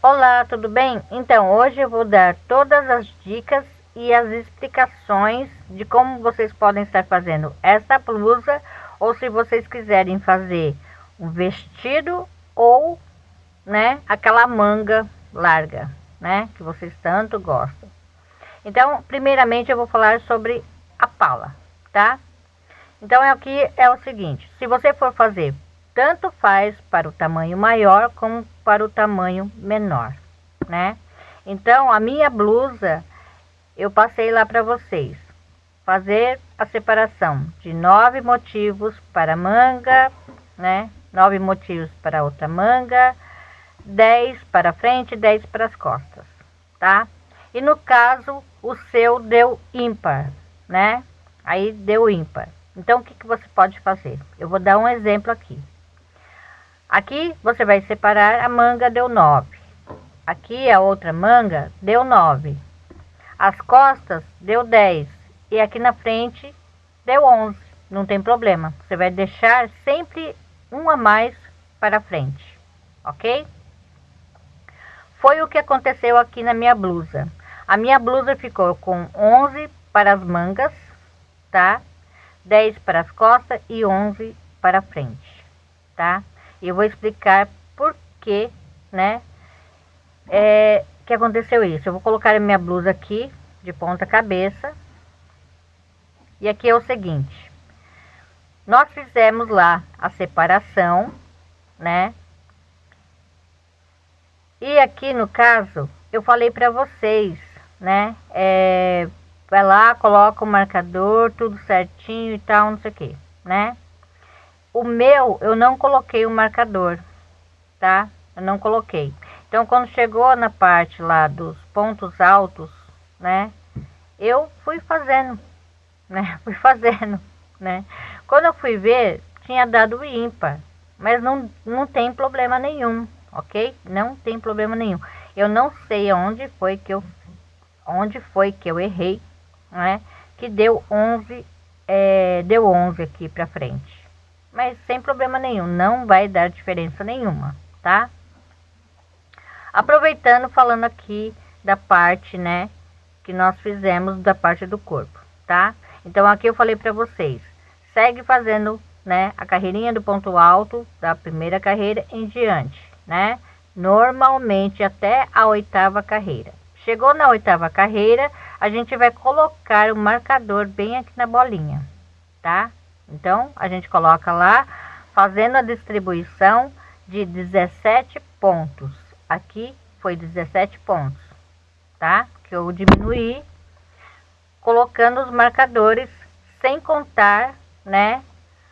Olá, tudo bem? Então, hoje eu vou dar todas as dicas e as explicações de como vocês podem estar fazendo esta blusa ou se vocês quiserem fazer um vestido ou, né, aquela manga larga, né, que vocês tanto gostam. Então, primeiramente eu vou falar sobre a pala, tá? Então, aqui é o seguinte, se você for fazer tanto faz para o tamanho maior como para o tamanho menor, né? Então, a minha blusa, eu passei lá para vocês. Fazer a separação de nove motivos para manga, né? Nove motivos para outra manga, dez para frente dez para as costas, tá? E no caso, o seu deu ímpar, né? Aí deu ímpar. Então, o que, que você pode fazer? Eu vou dar um exemplo aqui. Aqui você vai separar a manga deu 9. Aqui a outra manga deu 9. As costas deu 10. E aqui na frente deu 11. Não tem problema. Você vai deixar sempre um a mais para frente. Ok? Foi o que aconteceu aqui na minha blusa. A minha blusa ficou com 11 para as mangas, tá? 10 para as costas e 11 para frente, tá? E eu vou explicar por que, né, é, que aconteceu isso. Eu vou colocar a minha blusa aqui, de ponta cabeça. E aqui é o seguinte. Nós fizemos lá a separação, né? E aqui no caso, eu falei para vocês, né? É, vai lá, coloca o marcador, tudo certinho e tal, não sei o que, né? O meu, eu não coloquei o marcador, tá? Eu não coloquei. Então, quando chegou na parte lá dos pontos altos, né? Eu fui fazendo, né? Fui fazendo, né? Quando eu fui ver, tinha dado ímpar. Mas não, não tem problema nenhum, ok? Não tem problema nenhum. Eu não sei onde foi que eu, onde foi que eu errei, né? Que deu 11, é, deu 11 aqui pra frente mas sem problema nenhum, não vai dar diferença nenhuma, tá? Aproveitando, falando aqui da parte, né, que nós fizemos da parte do corpo, tá? Então, aqui eu falei para vocês, segue fazendo, né, a carreirinha do ponto alto da primeira carreira em diante, né? Normalmente até a oitava carreira. Chegou na oitava carreira, a gente vai colocar o marcador bem aqui na bolinha, tá? Então, a gente coloca lá, fazendo a distribuição de 17 pontos. Aqui foi 17 pontos, tá? Que eu diminuí, colocando os marcadores, sem contar, né?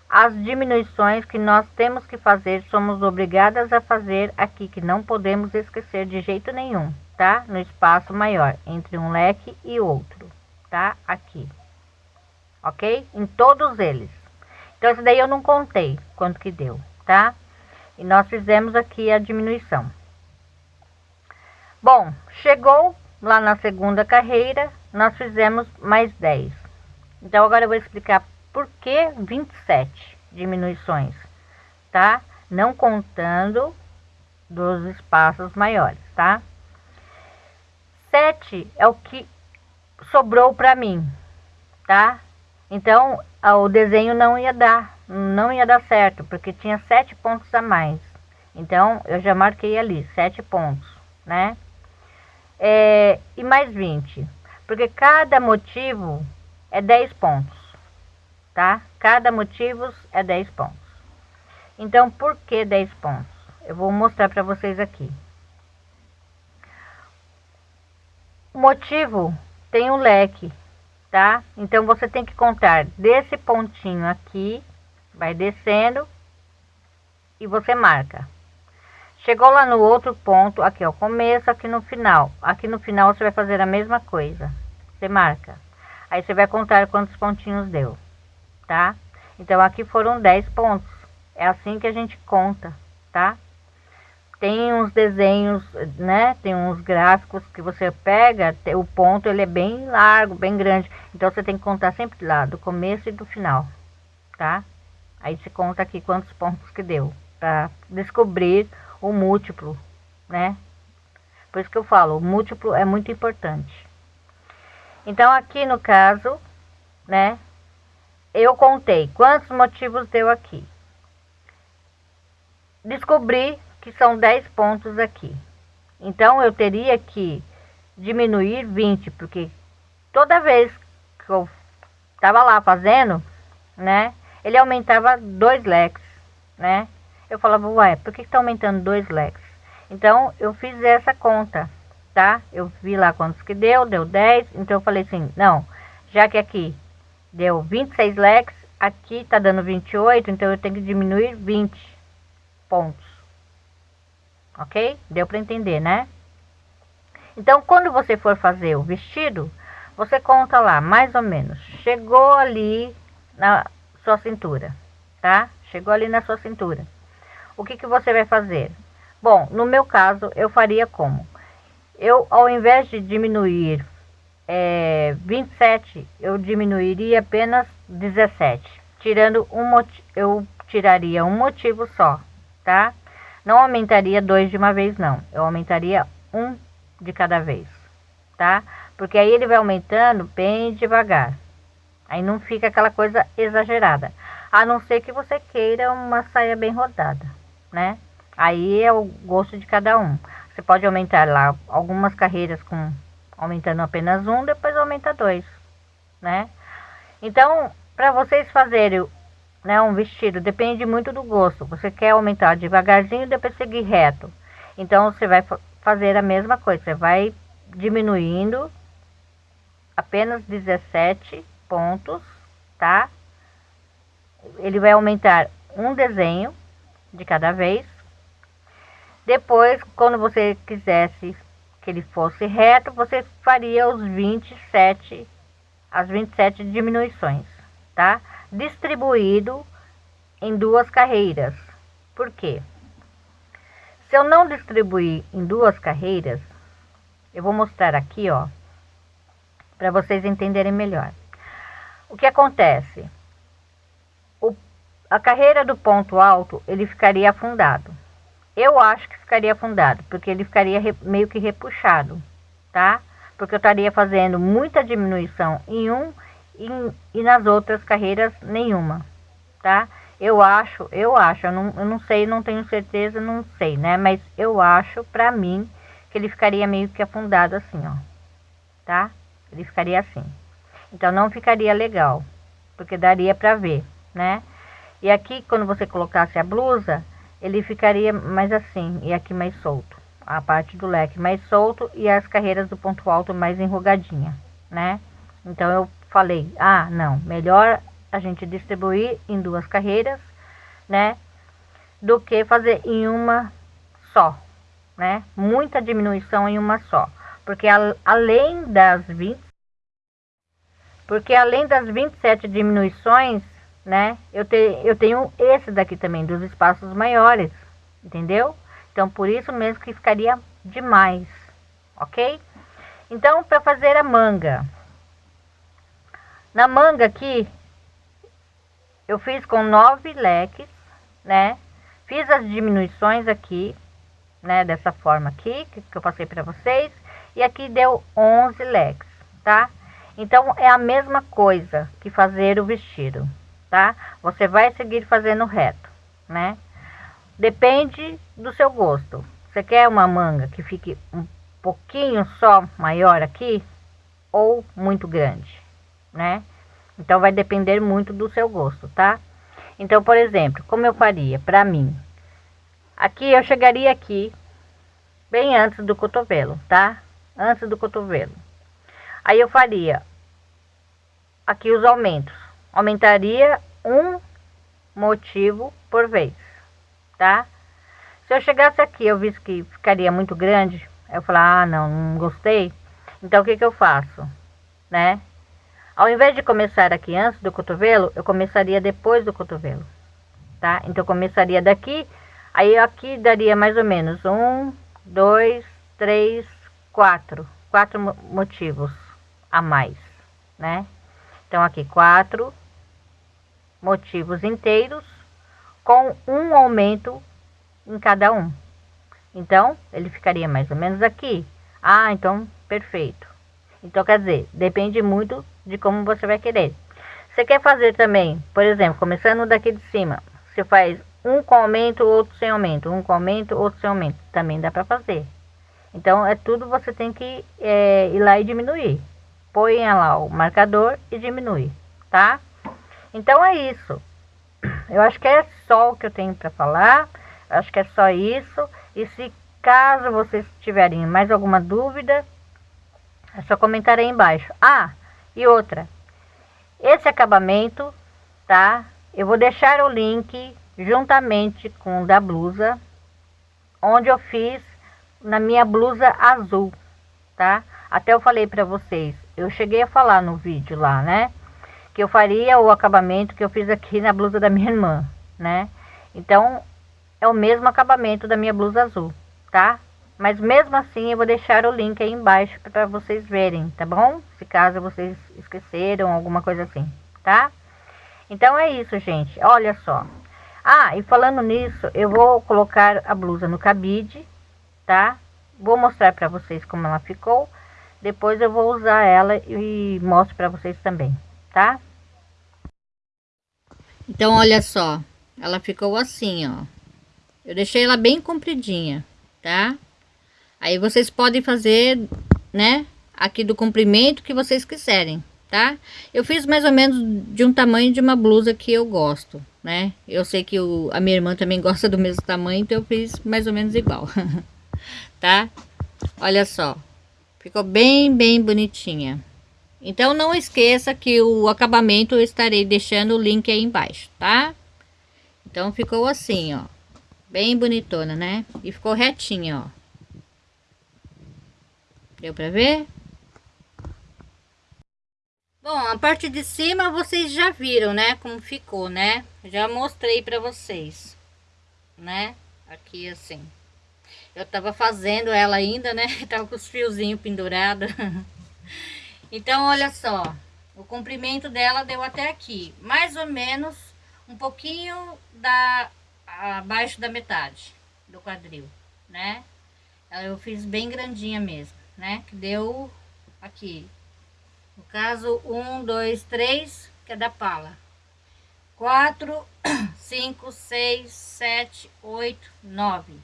As diminuições que nós temos que fazer, somos obrigadas a fazer aqui, que não podemos esquecer de jeito nenhum, tá? No espaço maior, entre um leque e outro, tá? Aqui, ok? Em todos eles. Então, isso daí eu não contei quanto que deu, tá? E nós fizemos aqui a diminuição. Bom, chegou lá na segunda carreira, nós fizemos mais 10. Então, agora eu vou explicar por que 27 diminuições, tá? Não contando dos espaços maiores, tá? 7 é o que sobrou para mim, tá? Então, o desenho não ia dar, não ia dar certo, porque tinha sete pontos a mais. Então, eu já marquei ali, sete pontos, né? É, e mais 20, porque cada motivo é 10 pontos, tá? Cada motivo é 10 pontos. Então, por que 10 pontos? Eu vou mostrar para vocês aqui. O motivo tem um leque tá? Então, você tem que contar desse pontinho aqui, vai descendo e você marca. Chegou lá no outro ponto, aqui ó, começo, aqui no final. Aqui no final você vai fazer a mesma coisa. Você marca. Aí você vai contar quantos pontinhos deu, tá? Então, aqui foram 10 pontos. É assim que a gente conta, tá? Tem uns desenhos, né? Tem uns gráficos que você pega, o ponto ele é bem largo, bem grande. Então você tem que contar sempre lá do começo e do final, tá? Aí você conta aqui quantos pontos que deu para descobrir o múltiplo, né? Por isso que eu falo, o múltiplo é muito importante. Então, aqui no caso, né, eu contei quantos motivos deu aqui. Descobri que são 10 pontos aqui. Então, eu teria que diminuir 20, porque toda vez que eu estava lá fazendo, né, ele aumentava dois leques, né? Eu falava, ué, por que está aumentando dois leques? Então, eu fiz essa conta, tá? Eu vi lá quantos que deu, deu 10, então eu falei assim, não, já que aqui deu 26 leques, aqui tá dando 28, então eu tenho que diminuir 20 pontos. Ok? Deu para entender, né? Então, quando você for fazer o vestido, você conta lá, mais ou menos, chegou ali na sua cintura, tá? Chegou ali na sua cintura. O que, que você vai fazer? Bom, no meu caso, eu faria como? Eu, ao invés de diminuir é, 27, eu diminuiria apenas 17. Tirando um eu tiraria um motivo só, tá? Não aumentaria dois de uma vez, não. Eu aumentaria um de cada vez, tá? Porque aí ele vai aumentando bem devagar. Aí não fica aquela coisa exagerada. A não ser que você queira uma saia bem rodada, né? Aí é o gosto de cada um. Você pode aumentar lá algumas carreiras com aumentando apenas um, depois aumenta dois, né? Então, para vocês fazerem né, um vestido, depende muito do gosto. Você quer aumentar devagarzinho, depois seguir reto. Então, você vai fazer a mesma coisa. Você vai diminuindo apenas 17 pontos, tá? Ele vai aumentar um desenho de cada vez. Depois, quando você quisesse que ele fosse reto, você faria os 27, as 27 diminuições, tá? Distribuído em duas carreiras. Por quê? Se eu não distribuir em duas carreiras, eu vou mostrar aqui, ó, para vocês entenderem melhor. O que acontece? O, a carreira do ponto alto, ele ficaria afundado. Eu acho que ficaria afundado, porque ele ficaria re, meio que repuxado, tá? Porque eu estaria fazendo muita diminuição em um e, e nas outras carreiras nenhuma, tá? Eu acho, eu acho, eu não, eu não sei, não tenho certeza, não sei, né? Mas eu acho, pra mim, que ele ficaria meio que afundado assim, ó, tá? Ele ficaria assim. Então não ficaria legal, porque daria para ver, né? E aqui quando você colocasse a blusa, ele ficaria mais assim e aqui mais solto. A parte do leque mais solto e as carreiras do ponto alto mais enrugadinha, né? Então eu falei, ah, não, melhor a gente distribuir em duas carreiras, né? Do que fazer em uma só, né? Muita diminuição em uma só. Porque a, além das 20 porque além das 27 diminuições, né, eu, te, eu tenho esse daqui também, dos espaços maiores, entendeu? Então, por isso mesmo que ficaria demais, ok? Então, para fazer a manga. Na manga aqui, eu fiz com nove leques, né? Fiz as diminuições aqui, né? Dessa forma aqui, que, que eu passei para vocês. E aqui deu 11 leques, tá? Então, é a mesma coisa que fazer o vestido, tá? Você vai seguir fazendo reto, né? Depende do seu gosto. Você quer uma manga que fique um pouquinho só maior aqui ou muito grande, né? Então, vai depender muito do seu gosto, tá? Então, por exemplo, como eu faria para mim? Aqui eu chegaria aqui bem antes do cotovelo, tá? Antes do cotovelo. Aí eu faria aqui os aumentos. Aumentaria um motivo por vez, tá? Se eu chegasse aqui, eu visse que ficaria muito grande, eu falar, ah, não, não gostei. Então, o que que eu faço, né? Ao invés de começar aqui antes do cotovelo, eu começaria depois do cotovelo, tá? Então, começaria daqui, aí aqui daria mais ou menos um, dois, três, quatro, quatro motivos a mais, né? Então, aqui quatro motivos inteiros com um aumento em cada um. Então, ele ficaria mais ou menos aqui. Ah, então, perfeito. Então, quer dizer, depende muito de como você vai querer. Você quer fazer também, por exemplo, começando daqui de cima, você faz um com aumento, outro sem aumento, um com aumento, outro sem aumento. Também dá para fazer. Então, é tudo você tem que é, ir lá e diminuir. Põe lá o marcador e diminui, tá? Então, é isso. Eu acho que é só o que eu tenho para falar. Eu acho que é só isso. E se caso vocês tiverem mais alguma dúvida, é só comentar aí embaixo. Ah, e outra. Esse acabamento, tá? Eu vou deixar o link juntamente com o da blusa, onde eu fiz na minha blusa azul, tá? Até eu falei para vocês, eu cheguei a falar no vídeo lá, né? Que eu faria o acabamento que eu fiz aqui na blusa da minha irmã, né? Então, é o mesmo acabamento da minha blusa azul, tá? Mas mesmo assim eu vou deixar o link aí embaixo para vocês verem, tá bom? Se caso vocês esqueceram alguma coisa assim, tá? Então é isso, gente. Olha só. Ah, e falando nisso, eu vou colocar a blusa no cabide, tá? Vou mostrar para vocês como ela ficou. Depois eu vou usar ela e mostro para vocês também, tá? Então, olha só. Ela ficou assim, ó. Eu deixei ela bem compridinha, tá? Aí vocês podem fazer, né? Aqui do comprimento que vocês quiserem, tá? Eu fiz mais ou menos de um tamanho de uma blusa que eu gosto, né? Eu sei que o, a minha irmã também gosta do mesmo tamanho, então eu fiz mais ou menos igual, tá? Olha só, ficou bem, bem bonitinha. Então não esqueça que o acabamento eu estarei deixando o link aí embaixo, tá? Então ficou assim, ó, bem bonitona, né? E ficou retinha, ó. Deu pra ver? Bom, a parte de cima vocês já viram, né? Como ficou, né? Já mostrei pra vocês, né? Aqui assim. Eu tava fazendo ela ainda, né? Tava com os fiozinhos pendurados. então, olha só. O comprimento dela deu até aqui. Mais ou menos um pouquinho da abaixo da metade do quadril, né? Eu fiz bem grandinha mesmo né? Que deu aqui. No caso, um, dois, três, que é da pala. Quatro, cinco, seis, sete, oito, nove.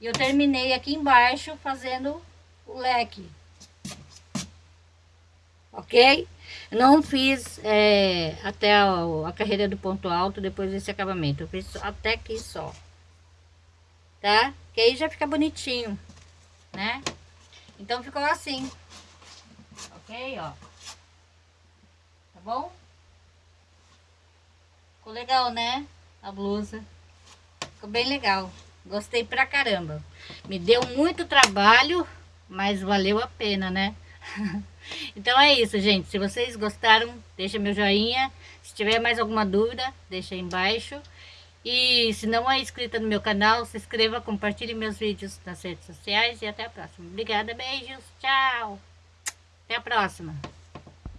E eu terminei aqui embaixo fazendo o leque. Ok? Não fiz é, até a, a carreira do ponto alto depois desse acabamento. Eu fiz até aqui só. Tá? Que aí já fica bonitinho, né? Então ficou assim. Ok, ó. Tá bom? Ficou legal, né? A blusa. Ficou bem legal. Gostei pra caramba. Me deu muito trabalho, mas valeu a pena, né? então é isso, gente. Se vocês gostaram, deixa meu joinha. Se tiver mais alguma dúvida, deixa aí embaixo. E se não é inscrita no meu canal, se inscreva, compartilhe meus vídeos nas redes sociais e até a próxima. Obrigada, beijos, tchau. Até a próxima.